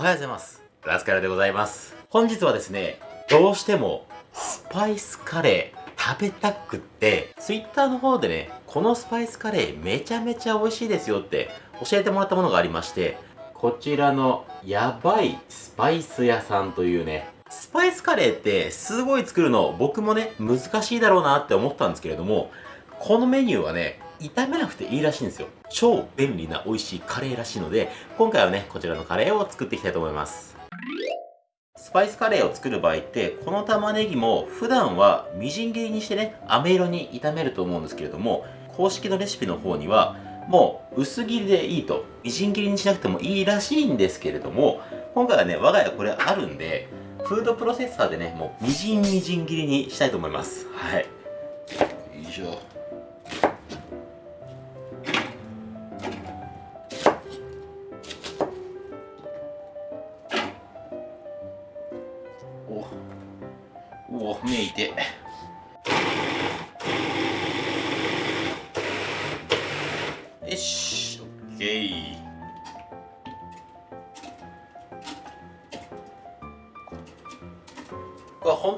おはようございます。ラスカルでございます。本日はですね、どうしてもスパイスカレー食べたくって、Twitter の方でね、このスパイスカレーめちゃめちゃ美味しいですよって教えてもらったものがありまして、こちらのやばいスパイス屋さんというね、スパイスカレーってすごい作るの僕もね、難しいだろうなって思ったんですけれども、このメニューはね、炒めなくていいらしいんですよ。超便利な美味しいカレーらしいので、今回はね、こちらのカレーを作っていきたいと思います。スパイスカレーを作る場合って、この玉ねぎも普段はみじん切りにしてね、飴色に炒めると思うんですけれども、公式のレシピの方には、もう薄切りでいいと、みじん切りにしなくてもいいらしいんですけれども、今回はね、我が家これあるんで、フードプロセッサーでね、もうみじんみじん切りにしたいと思います。はい。よいしょ。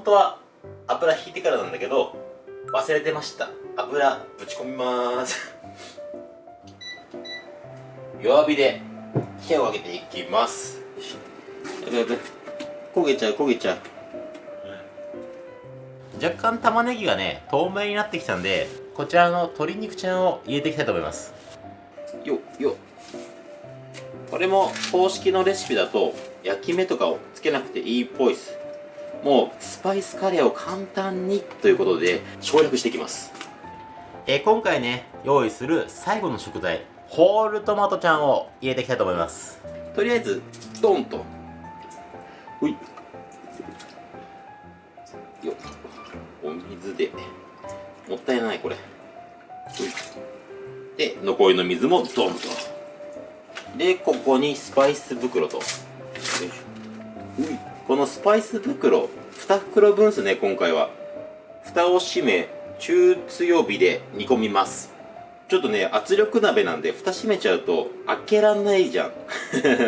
本当は油引いてからなんだけど忘れてました。油ぶち込みます。弱火で火を上げていきます。焦げちゃう焦げちゃう。若干玉ねぎがね透明になってきたんでこちらの鶏肉ちゃんを入れていきたいと思います。よよ。これも公式のレシピだと焼き目とかをつけなくていいっぽいですもうスパイスカレーを簡単にということで省略していきます。えー、今回ね用意する最後の食材ホールトマトちゃんを入れていきたいと思います。とりあえずドンと。ほい。よお水で。もったいないこれ。で残りの水もドンと。でここにスパイス袋とこのスパイス袋2袋分ですね今回は。蓋を閉め中強火で煮込みます。ちょっとね圧力鍋なんで蓋閉めちゃうと開けらんないじゃん。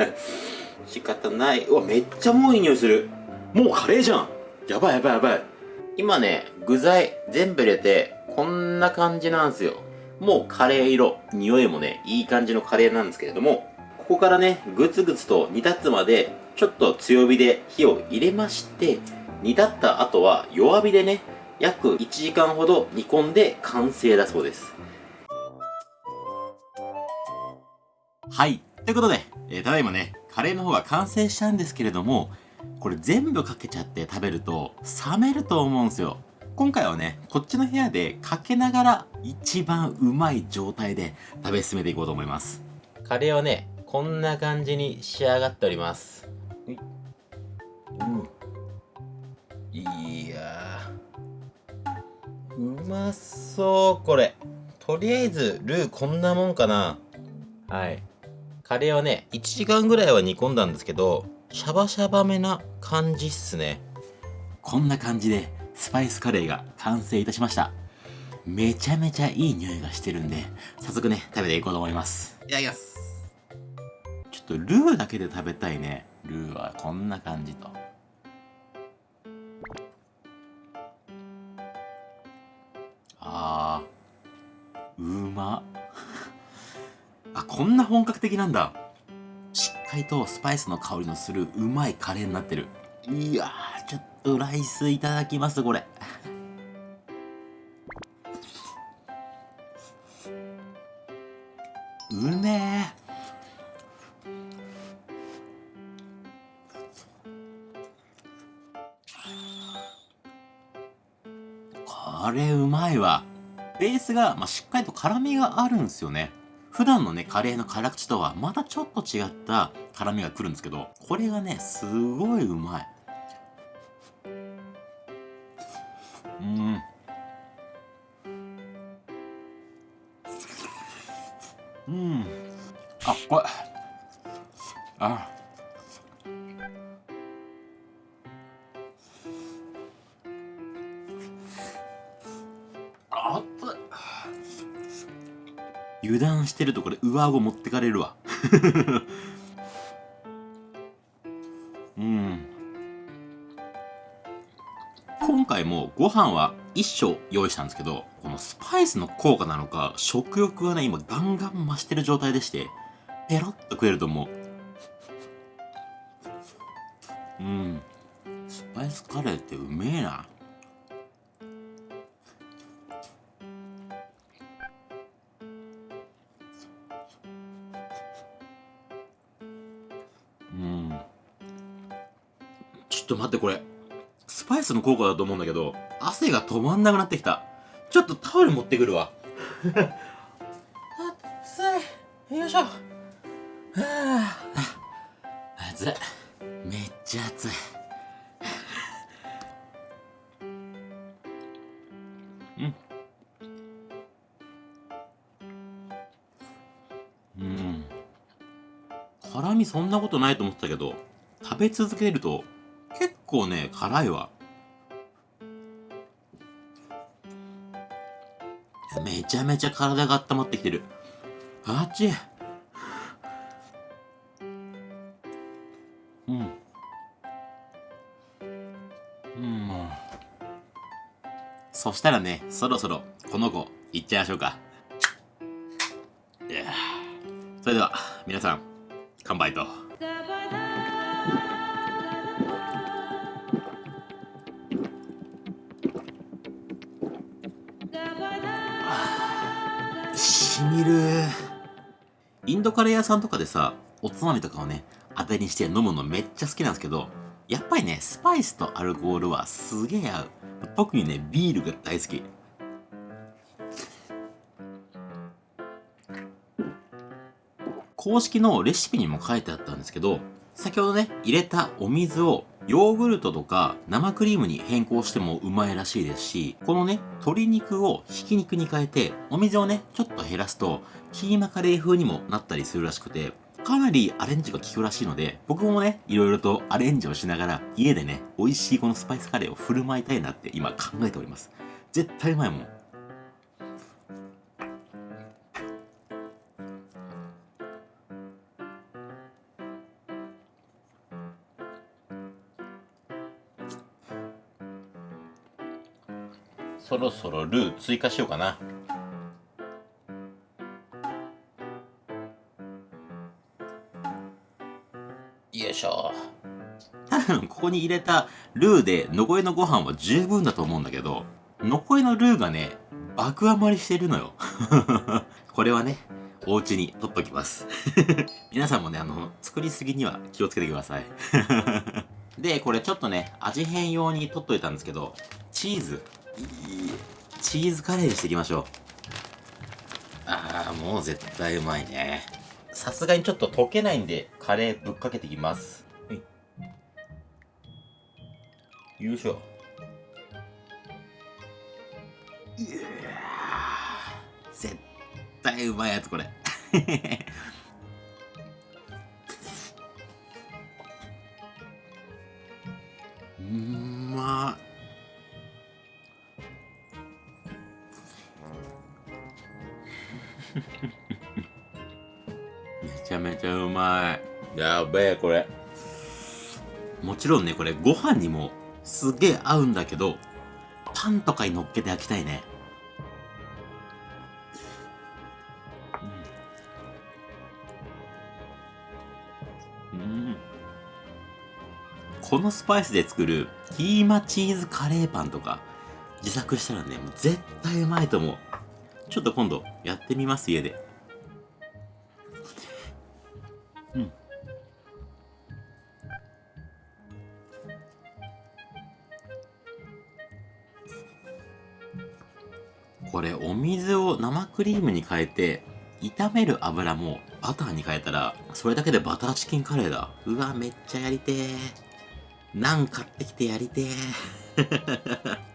仕方ない。うわめっちゃもういい匂いする。もうカレーじゃん。やばいやばいやばい。今ね、具材全部入れて、こんな感じなんですよ。もうカレー色、匂いもね、いい感じのカレーなんですけれども、ここからね、ぐつぐつと煮立つまで、ちょっと強火で火を入れまして、煮立った後は弱火でね、約1時間ほど煮込んで完成だそうです。はい。ということで、えー、ただいまね、カレーの方が完成したんですけれども、これ全部かけちゃって食べると冷めると思うんですよ。今回はね、こっちの部屋でかけながら一番うまい状態で食べ進めていこうと思います。カレーはね、こんな感じに仕上がっております。うん。いやうまそう、これ。とりあえず、ルーこんなもんかな。はい。カレーはね、1時間ぐらいは煮込んだんですけど、シャバシャバめな感じっすねこんな感じでスパイスカレーが完成いたしましためちゃめちゃいい匂いがしてるんで早速ね食べていこうと思いますいただきますょっとルーだけで食べたいね。ルーはこんな感じと。あー。うま。あこんな本格的なんだ。海とスパイスの香りのするうまいカレーになってる。いやちょっとライスいただきますこれ。これうまいわベースが、まあ、しっかりと辛みがあるんですよね普段のね、カレーの辛口とはまたちょっと違った辛みが来るんですけど、これがね、すごいうまい。うん。うん。あ、これ。あ。油断してるとこれ上顎持ってかれるわ。うん。今回もご飯は1升用意したんですけどこのスパイスの効果なのか食欲がね今ガンガン増してる状態でしてペロッと食えると思う。うん。スパイスカレーってうめえな。ちょっと待ってこれ。スパイスの効果だと思うんだけど、汗が止まんなくなってきた。ちょっとタオル持ってくるわ。暑い。よいしょ。はあ、暑い。めっちゃ暑い。うん。うん。辛味そんなことないと思ってたけど、食べ続けると結構ね、辛いわ。めちゃめちゃ体が温まってきてる。あっちうん。うん。そしたらね、そろそろこの子、いっちゃいましょうか。それでは、皆さん、乾杯と。みる。インドカレー屋さんとかでさおつまみとかをね当てにして飲むのめっちゃ好きなんですけどやっぱりねスパイスとアルコールはすげえ合う。特にねビールが大好き。公式のレシピにも書いてあったんですけど先ほどね入れたお水をヨーグルトとか生クリームに変更してもうまいらしいですし、このね、鶏肉をひき肉に変えて、お水をね、ちょっと減らすと、キーマカレー風にもなったりするらしくて、かなりアレンジが効くらしいので、僕もね、いろいろとアレンジをしながら、家でね、美味しいこのスパイスカレーを振る舞いたいなって今考えております。絶対うまいもそろそろルー追加しようかな。よいしょ。多 分ここに入れたルーで残りのご飯は十分だと思うんだけど残りのルーがね爆余りしてるのよ。これはねお家に取っときます。皆さんもねあの作りすぎには気をつけてください。でこれちょっとね味変用に取っといたんですけどチーズ。チーズカレーにしていきましょう。ああ、もう絶対うまいね。さすがにちょっと溶けないんで、カレーぶっかけていきます。はい。よいしょ。いや絶対うまいやつ、これ。めちゃめちゃうまい。やべえこれ。もちろんねこれご飯にもすげえ合うんだけどパンとかに乗っけて焼きたいね。うん、うん。このスパイスで作るキーマチーズカレーパンとか自作したらねもう絶対うまいと思う。ちょっと今度やってみます家でうん。これお水を生クリームに変えて炒める油もバターに変えたらそれだけでバターチキンカレーだ。うわめっちゃやりてー。ナン買ってきてやりてー。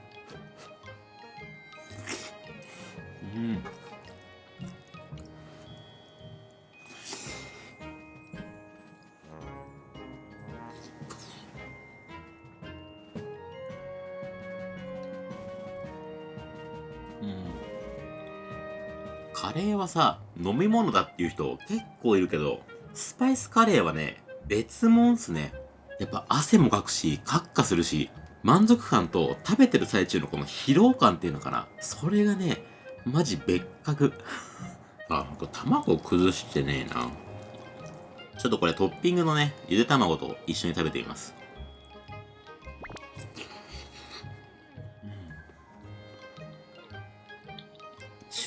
うん。カレーはさ飲み物だっていう人結構いるけどスパイスカレーはね別物っすねやっぱ汗もかくしカッカするし満足感と食べてる最中のこの疲労感っていうのかな。それがね、マジ別格。あ、これ卵崩してねえな。ちょっとこれトッピングのね、ゆで卵と一緒に食べてみます。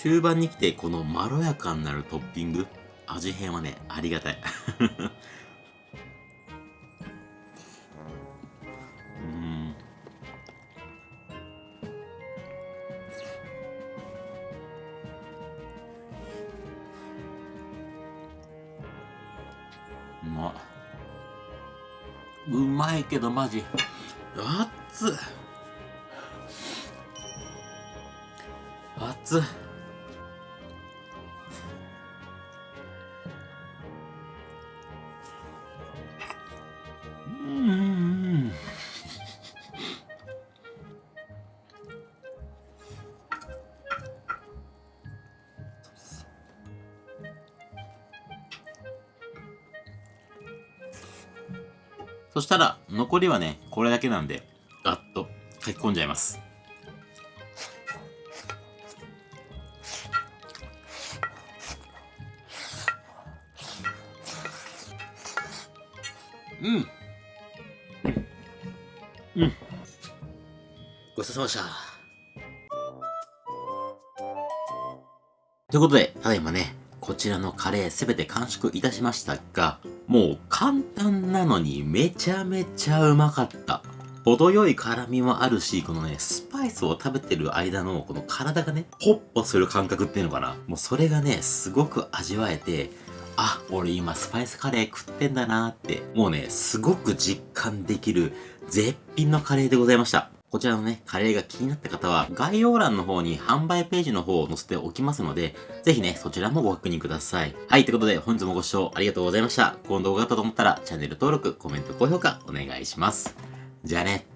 終盤に来てこのまろやかになるトッピング味変はねありがたい。うん。うまうまいけどマジ。熱っ。熱っ。そしたら、残りはね、これだけなんで、ガッと書き込んじゃいます。うん。うん。ごちそうさまでした。ということで、ただいまね、こちらのカレーすべて完食いたしましたが、もう簡単なのにめちゃめちゃうまかった。程よい辛みもあるし、このね、スパイスを食べてる間のこの体がね、ホッポする感覚っていうのかな。もうそれがね、すごく味わえて、あ、俺今スパイスカレー食ってんだなーって、もうね、すごく実感できる絶品のカレーでございました。こちらのね、カレーが気になった方は、概要欄の方に販売ページの方を載せておきますので、ぜひね、そちらもご確認ください。はい、ということで、本日もご視聴ありがとうございました。この動画だったと思ったら、チャンネル登録、コメント、高評価、お願いします。じゃあね。